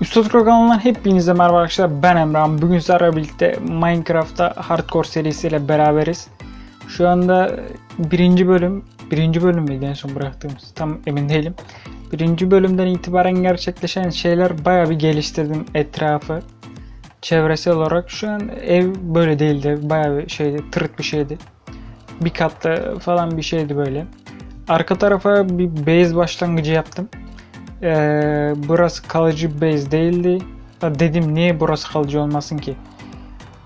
Üstad Pro kanalından hepinize merhaba arkadaşlar. Ben Emrah. Bugün sizlerle birlikte Minecraft'ta Hardcore serisiyle beraberiz. Şu anda birinci bölüm, birinci bölüm müydü en son bıraktığımız? Tam emin değilim. Birinci bölümden itibaren gerçekleşen şeyler baya bir geliştirdim etrafı. Çevresel olarak şu an ev böyle değildi. Baya bir şeydi, tırıt bir şeydi. Bir katta falan bir şeydi böyle. Arka tarafa bir base başlangıcı yaptım. Ee, burası kalıcı base değildi. Dedim niye burası kalıcı olmasın ki?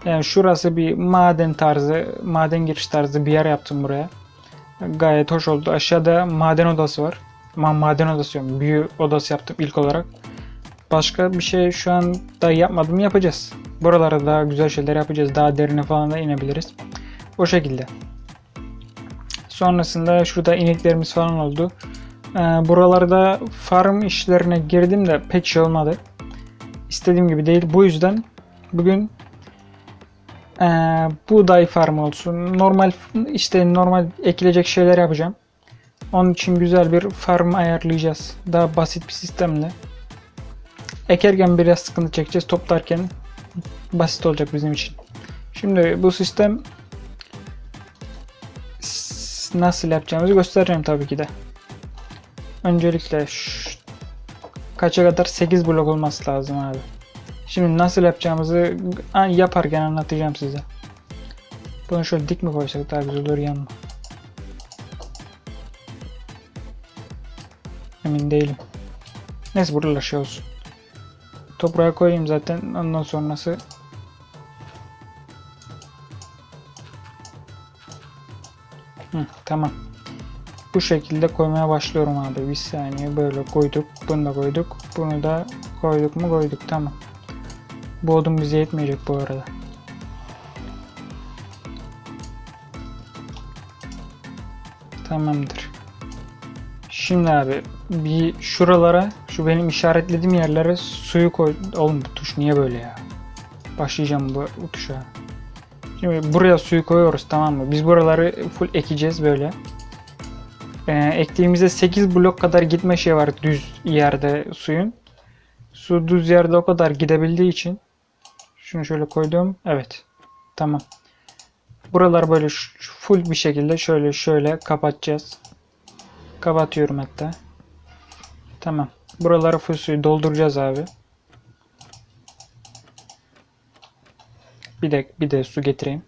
Yani şurası bir maden tarzı, maden giriş tarzı bir yer yaptım buraya. Gayet hoş oldu. Aşağıda maden odası var. Ma maden odası yok. Büyü odası yaptım ilk olarak. Başka bir şey şu an da yapmadım yapacağız. Buralara daha güzel şeyler yapacağız. Daha derine falan da inebiliriz. O şekilde. Sonrasında şurada ineklerimiz falan oldu. Ee, buralarda farm işlerine girdim de pek şey olmadı. İstediğim gibi değil. Bu yüzden bugün ee, buğday farm olsun. Normal işte normal ekilecek şeyler yapacağım. Onun için güzel bir farm ayarlayacağız. Daha basit bir sistemle. Ekerken biraz sıkıntı çekeceğiz. Toplarken basit olacak bizim için. Şimdi bu sistem nasıl yapacağımızı göstereceğim tabii ki de. Öncelikle şu- kaça kadar 8 blok olması lazım abi. Şimdi nasıl yapacağımızı yaparken anlatacağım size. Bunu şöyle dik mi koysak daha güzel olur yan? Emin değilim. Neyse buralar şey olsun. Toprağa koyayım zaten ondan sonrası Hı, tamam. Bu şekilde koymaya başlıyorum abi. Bir saniye böyle koyduk. Bunu da koyduk. Bunu da koyduk mu koyduk. Tamam. Bu odun bize yetmeyecek bu arada. Tamamdır. Şimdi abi bir şuralara şu benim işaretlediğim yerlere suyu koy. Oğlum bu tuş niye böyle ya? Başlayacağım bu, bu tuşa. Şimdi buraya suyu koyuyoruz tamam mı? Biz buraları full ekeceğiz böyle. Ee, ektiğimizde 8 blok kadar gitme şey var düz yerde suyun. Su düz yerde o kadar gidebildiği için şunu şöyle koydum. Evet. Tamam. Buralar böyle full bir şekilde şöyle şöyle kapatacağız. Kapatıyorum hatta. Tamam. Buraları full suyu dolduracağız abi. Bir de bir de su getireyim.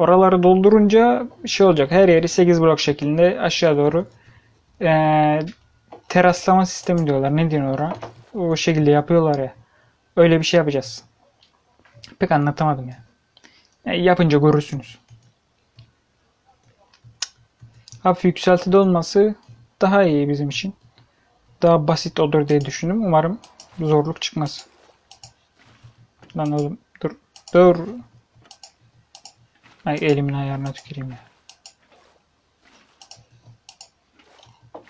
Oraları doldurunca şey olacak. Her yeri 8 blok şeklinde aşağı doğru eee, teraslama sistemi diyorlar. Ne diyorlar oraya? O şekilde yapıyorlar ya. Öyle bir şey yapacağız. Pek anlatamadım ya. Ya yapınca görürsünüz. Hafif yükseltide olması daha iyi bizim için. Daha basit olur diye düşündüm. Umarım zorluk çıkmaz. Lan oğlum dur. Dur. Ay elimin ayarına tüküreyim ya.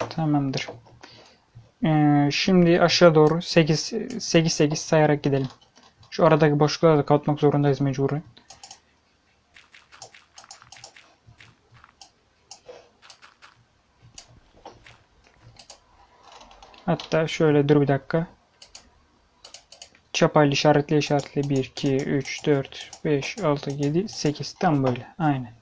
Tamamdır. Ee, şimdi aşağı doğru 8 8 8 sayarak gidelim. Şu aradaki boşlukları da kapatmak zorundayız mecburen. Hatta şöyle dur bir dakika. Çapayla işaretle işaretle 1, 2, 3, 4, 5, 6, 7, 8. Tam böyle. Aynen.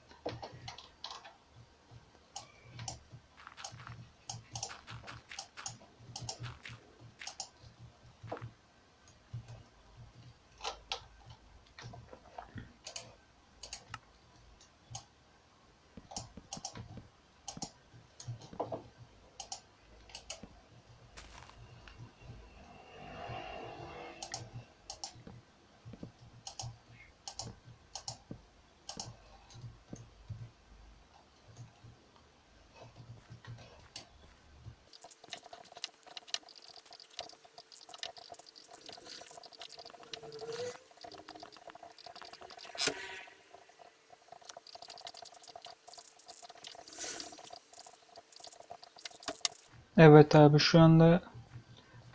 Evet abi şu anda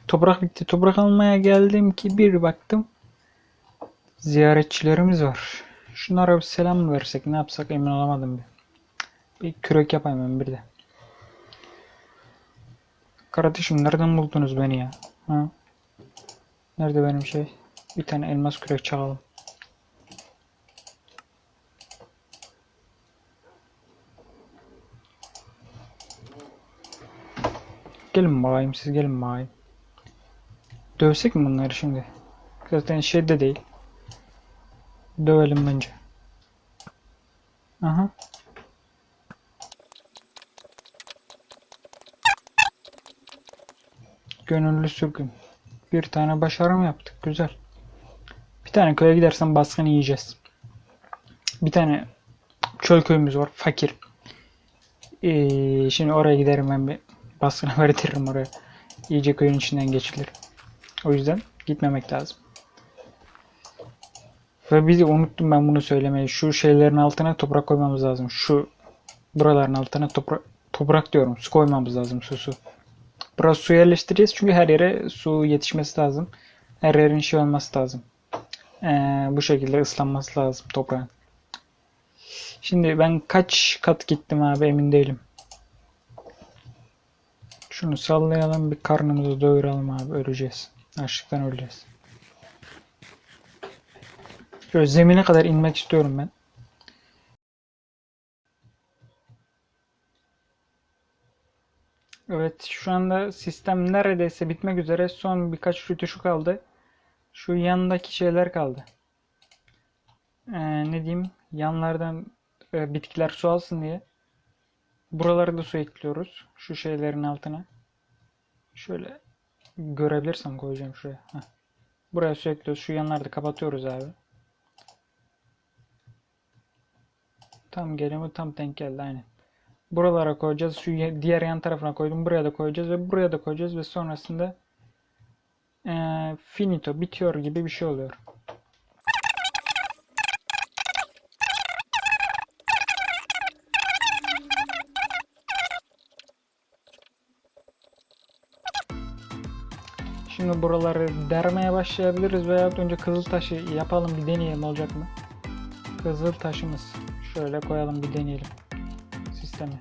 toprak bitti. Toprak almaya geldim ki bir baktım ziyaretçilerimiz var. Şunlara bir selam versek ne yapsak emin olamadım bir. Bir kürek yapayım ben bir de. Kardeşim nereden buldunuz beni ya? Ha? Nerede benim şey? Bir tane elmas kürek çalalım. Gelin bakayım siz gelin bakayım. Dövsek mi bunları şimdi? Zaten şey de değil. Dövelim bence. Aha. Gönüllü sürgün. Bir tane başarım yaptık. Güzel. Bir tane köye gidersen baskın yiyeceğiz. Bir tane çöl köyümüz var. Fakir. Ee, şimdi oraya giderim ben bir baskına verdiririm oraya. İyice köyün içinden geçilir. O yüzden gitmemek lazım. Ve de unuttum ben bunu söylemeyi. Şu şeylerin altına toprak koymamız lazım. Şu buraların altına toprak toprak diyorum. Su koymamız lazım. Su su. Burası su yerleştireceğiz çünkü her yere su yetişmesi lazım. Her yerin şey olması lazım. Ee, bu şekilde ıslanması lazım toprağın. Şimdi ben kaç kat gittim abi emin değilim. Şunu sallayalım bir karnımızı doyuralım abi öleceğiz. Açlıktan öleceğiz. Şöyle zemine kadar inmek istiyorum ben. Evet şu anda sistem neredeyse bitmek üzere. Son birkaç rütuşu kaldı. Şu yandaki şeyler kaldı. Ee, ne diyeyim? Yanlardan e, bitkiler su alsın diye. Buraları da su ekliyoruz. Şu şeylerin altına. Şöyle görebilirsem koyacağım şuraya. Heh. Buraya su ekliyoruz. Şu yanları da kapatıyoruz abi. Tam gelimi tam denk geldi aynen. Buralara koyacağız. Şu diğer yan tarafına koydum. Buraya da koyacağız ve buraya da koyacağız ve sonrasında eee, finito bitiyor gibi bir şey oluyor. Şimdi buraları dermeye başlayabiliriz veya önce kızıl taşı yapalım bir deneyelim olacak mı? Kızıl taşımız. Şöyle koyalım bir deneyelim sistemi.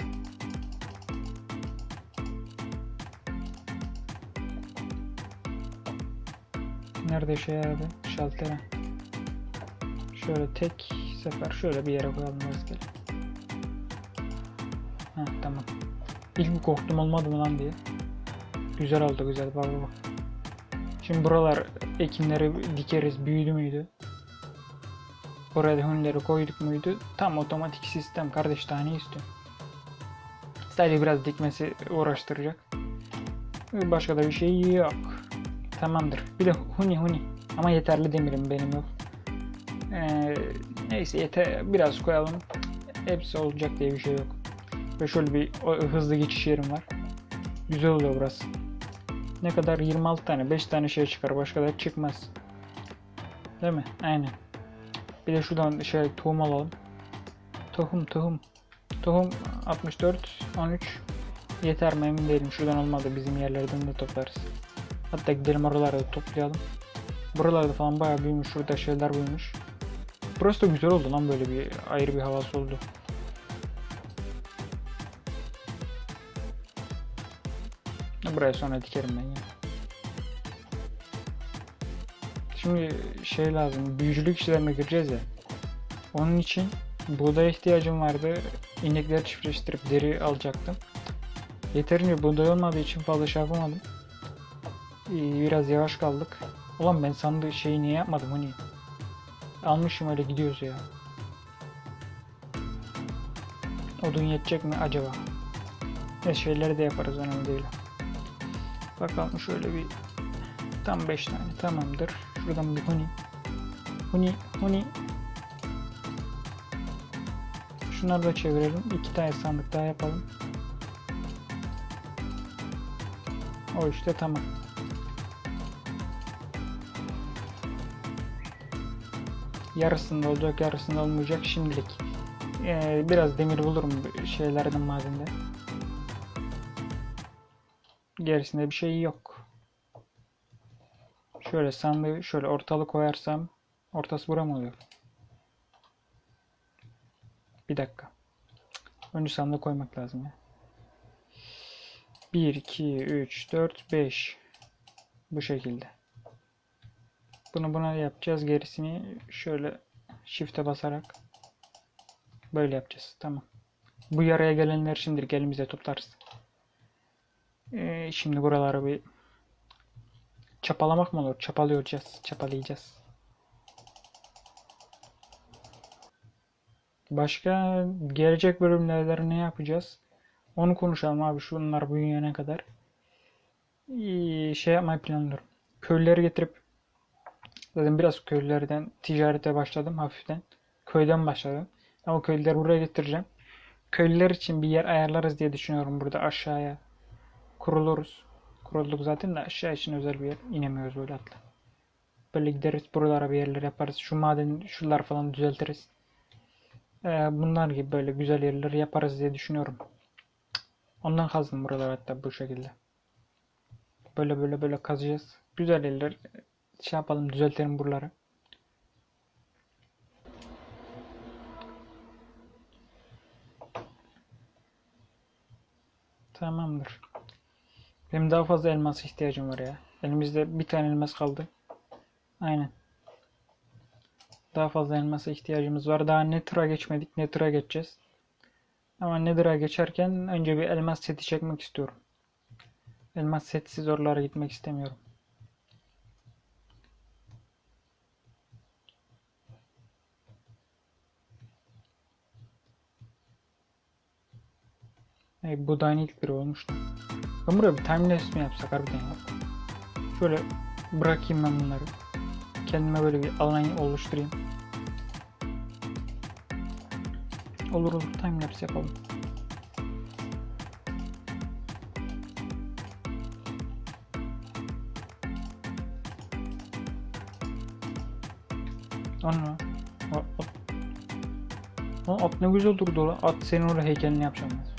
Nerede şey abi? Şaltere. Şöyle tek sefer şöyle bir yere koyalım rastgele. Ha tamam. İlk korktum olmadı mı lan diye. Güzel oldu güzel bak bak. Şimdi buralar ekinleri dikeriz büyüdü müydü? Buraya da hünleri koyduk muydu? Tam otomatik sistem kardeş daha ne? Sadece biraz dikmesi uğraştıracak. Başka da bir şey yok. Tamamdır. Bir de huni huni. Ama yeterli demirim benim yok. Ee, neyse yeter biraz koyalım. Hepsi olacak diye bir şey yok. Ve şöyle bir hızlı geçiş yerim var. Güzel oluyor burası. Ne kadar 26 tane 5 tane şey çıkar başka da çıkmaz. Değil mi? Aynen. Bir de şuradan şey tohum alalım. Tohum tohum. Tohum 64 13 yeter mi emin değilim. Şuradan olmadı bizim yerlerden de toplarız. Hatta gidelim oralarda da toplayalım. Buralarda falan bayağı büyümüş. Şurada şeyler büyümüş. Burası da güzel oldu lan böyle bir ayrı bir havası oldu. Buraya sonra dikerim ben ya. Şimdi şey lazım, büyücülük işlerine gireceğiz ya. Onun için buğdaya ihtiyacım vardı. İnekleri çiftleştirip deri alacaktım. Yeterince buğday olmadığı için fazla şey yapamadım. Ee, Biraz yavaş kaldık. Ulan ben sandığı şeyi niye yapmadım hani? Almışım öyle gidiyoruz ya. Odun yetecek mi acaba? Ne şeyleri de yaparız önemli değil. Bakalım şöyle bir tam 5 tane tamamdır. Şuradan bir huni. Huni, huni. Şunları da çevirelim. İki tane sandık daha yapalım. O işte tamam. Yarısında olacak, yarısında olmayacak şimdilik. Ee, biraz demir bulurum şeylerden madende. Gerisinde bir şey yok. Şöyle sandığı şöyle ortalık koyarsam ortası bura mı oluyor? Bir dakika. Önce sandığı koymak lazım ya. 1, 2, 3, 4, 5. Bu şekilde. Bunu buna yapacağız. Gerisini şöyle shift'e basarak böyle yapacağız. Tamam. Bu yaraya gelenler şimdilik elimizde tutarız. Ee, şimdi buraları bir çapalamak mı olur? Çapalıyoruz. Çapalayacağız. Başka gelecek bölümlerde ne yapacağız? Onu konuşalım abi. Şunlar büyüyene kadar. Ee, şey yapmayı planlıyorum. Köylüleri getirip zaten biraz köylülerden ticarete başladım hafiften. Köyden başladım. Ama köylüleri buraya getireceğim. Köylüler için bir yer ayarlarız diye düşünüyorum burada aşağıya. Kuruluruz. Kurulduk zaten de aşağı için özel bir yer inemiyoruz böyle atla. Böyle gideriz buralara bir yerler yaparız. Şu maden şunlar falan düzeltiriz. Ee, bunlar gibi böyle güzel yerler yaparız diye düşünüyorum. Ondan kazdım buraları hatta bu şekilde. Böyle böyle böyle kazacağız. Güzel yerler şey yapalım düzeltelim buraları. Tamamdır. Benim daha fazla elmas ihtiyacım var ya. Elimizde bir tane elmas kaldı. Aynen. Daha fazla elmasa ihtiyacımız var. Daha Nether'a geçmedik. Nether'a geçeceğiz. Ama Nether'a geçerken önce bir elmas seti çekmek istiyorum. Elmas setsiz oralara gitmek istemiyorum. Hey, bu da aynı ilk biri olmuştu. Ben buraya bir timelapse mi yapsak harbiden ya? Şöyle bırakayım ben bunları. Kendime böyle bir alan oluşturayım. Olur olur timelapse yapalım. Ana. At, at. At ne güzel durdu lan. At senin oraya heykelini yapacağım ben.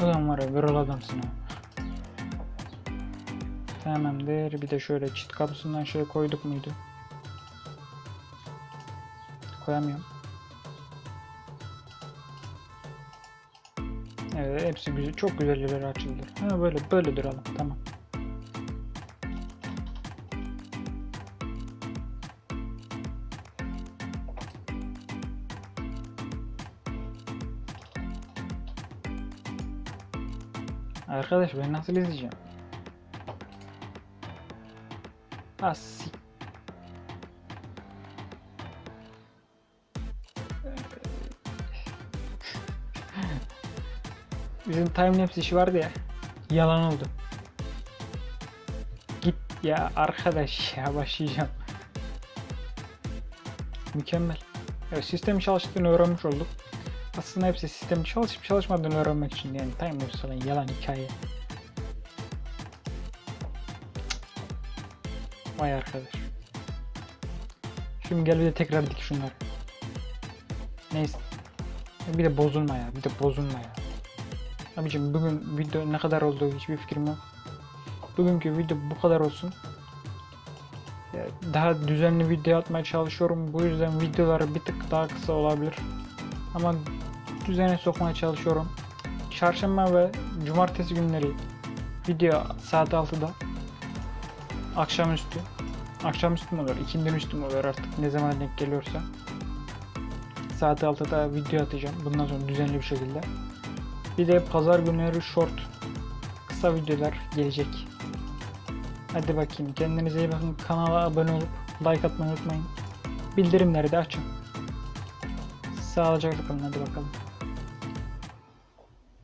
Adam var ya viral adamsın ha. Tamamdır. Bir de şöyle çit kapısından şey koyduk muydu? Koyamıyorum. Evet hepsi güzel. Çok güzel yerler açıldı. Ha böyle böyle duralım. Tamam. Arkadaş ben nasıl izleyeceğim? As. Bizim timelapse işi vardı ya. Yalan oldu. Git ya arkadaş ya başlayacağım. Mükemmel. Evet, sistemin çalıştığını öğrenmiş olduk. Aslında hepsi sistemin çalışıp çalışmadığını öğrenmek için yani timelapse falan yalan hikaye. Vay arkadaş. Şimdi gel bir de tekrar dik şunları. Neyse. Bir de bozulma ya. Bir de bozulma ya. Abicim bugün video ne kadar olduğu hiçbir fikrim yok. Bugünkü video bu kadar olsun. Daha düzenli video atmaya çalışıyorum. Bu yüzden videoları bir tık daha kısa olabilir. Ama düzene sokmaya çalışıyorum. Çarşamba ve cumartesi günleri video saat 6'da akşamüstü. Akşamüstü mü olur, ikindinin üstü mü olur artık? Ne zaman denk geliyorsa. Saat 6'da video atacağım. Bundan sonra düzenli bir şekilde. Bir de pazar günleri short kısa videolar gelecek. Hadi bakayım. Kendinize iyi bakın. Kanala abone olup like atmayı unutmayın. Bildirimleri de açın. Sağlıcakla kalın. Hadi bakalım